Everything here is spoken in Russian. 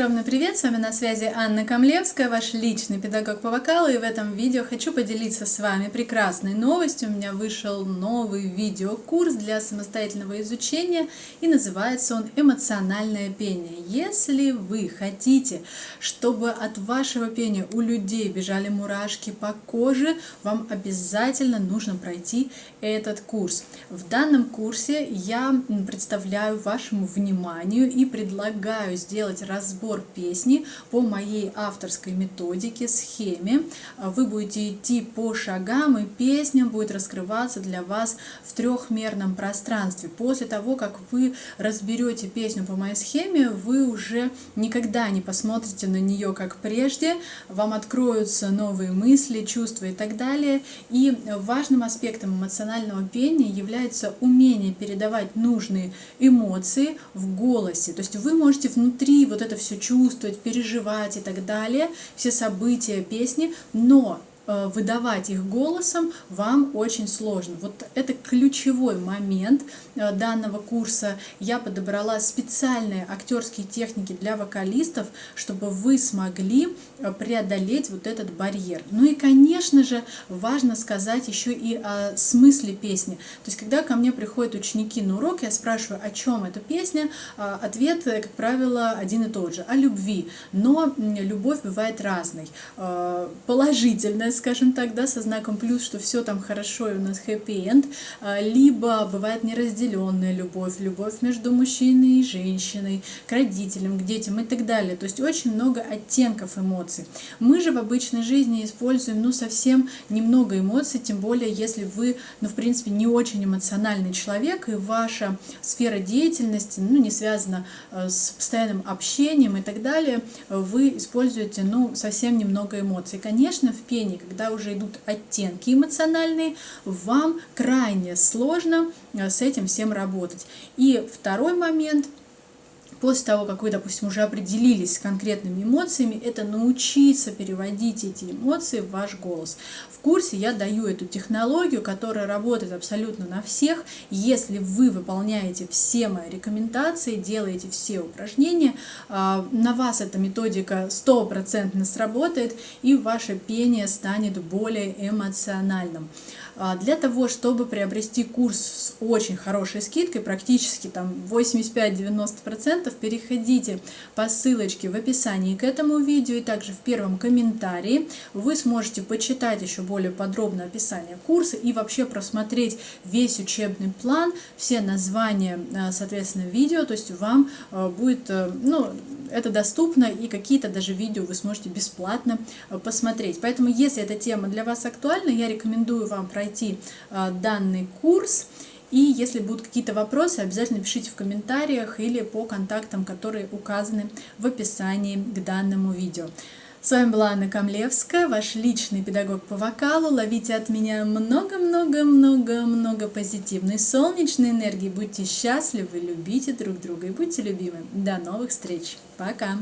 огромный привет! С вами на связи Анна Камлевская, ваш личный педагог по вокалу. И в этом видео хочу поделиться с вами прекрасной новостью. У меня вышел новый видеокурс для самостоятельного изучения и называется он «Эмоциональное пение». Если вы хотите, чтобы от вашего пения у людей бежали мурашки по коже, вам обязательно нужно пройти этот курс. В данном курсе я представляю вашему вниманию и предлагаю сделать разбор песни по моей авторской методике, схеме. Вы будете идти по шагам, и песня будет раскрываться для вас в трехмерном пространстве. После того, как вы разберете песню по моей схеме, вы уже никогда не посмотрите на нее как прежде, вам откроются новые мысли, чувства и так далее. И важным аспектом эмоционального пения является умение передавать нужные эмоции в голосе. То есть вы можете внутри вот это все чувствовать, переживать и так далее, все события песни, но выдавать их голосом вам очень сложно. Вот это ключевой момент э, данного курса. Я подобрала специальные актерские техники для вокалистов, чтобы вы смогли э, преодолеть вот этот барьер. Ну и, конечно же, важно сказать еще и о смысле песни. То есть, когда ко мне приходят ученики на урок, я спрашиваю, о чем эта песня, ответ, как правило, один и тот же, о любви. Но любовь бывает разной. Положительная, скажем так, да, со знаком плюс, что все там хорошо и у нас хэппи-энд, а, либо бывает неразделенная любовь, любовь между мужчиной и женщиной, к родителям, к детям и так далее. То есть очень много оттенков эмоций. Мы же в обычной жизни используем, ну, совсем немного эмоций, тем более, если вы, ну, в принципе, не очень эмоциональный человек, и ваша сфера деятельности, ну, не связана э, с постоянным общением и так далее, вы используете, ну, совсем немного эмоций. Конечно, в пении, когда уже идут оттенки эмоциональные, вам крайне сложно э, с этим всем работать. И второй момент – после того, как вы, допустим, уже определились с конкретными эмоциями, это научиться переводить эти эмоции в ваш голос. В курсе я даю эту технологию, которая работает абсолютно на всех. Если вы выполняете все мои рекомендации, делаете все упражнения, а, на вас эта методика стопроцентно сработает, и ваше пение станет более эмоциональным. А, для того, чтобы приобрести курс с очень хорошей скидкой, практически там 85-90%, переходите по ссылочке в описании к этому видео и также в первом комментарии. Вы сможете почитать еще более подробное описание курса и вообще просмотреть весь учебный план, все названия, а, соответственно, видео, то есть вам а, будет, э, ну, это доступно и какие-то даже видео вы сможете бесплатно посмотреть. Поэтому, если эта тема для вас актуальна, я рекомендую вам пройти пройти а, данный курс. И если будут какие-то вопросы, обязательно пишите в комментариях или по контактам, которые указаны в описании к данному видео. С вами была Анна Камлевская, ваш личный педагог по вокалу. Ловите от меня много-много-много-много позитивной солнечной энергии. Будьте счастливы, любите друг друга и будьте любимы. До новых встреч. Пока!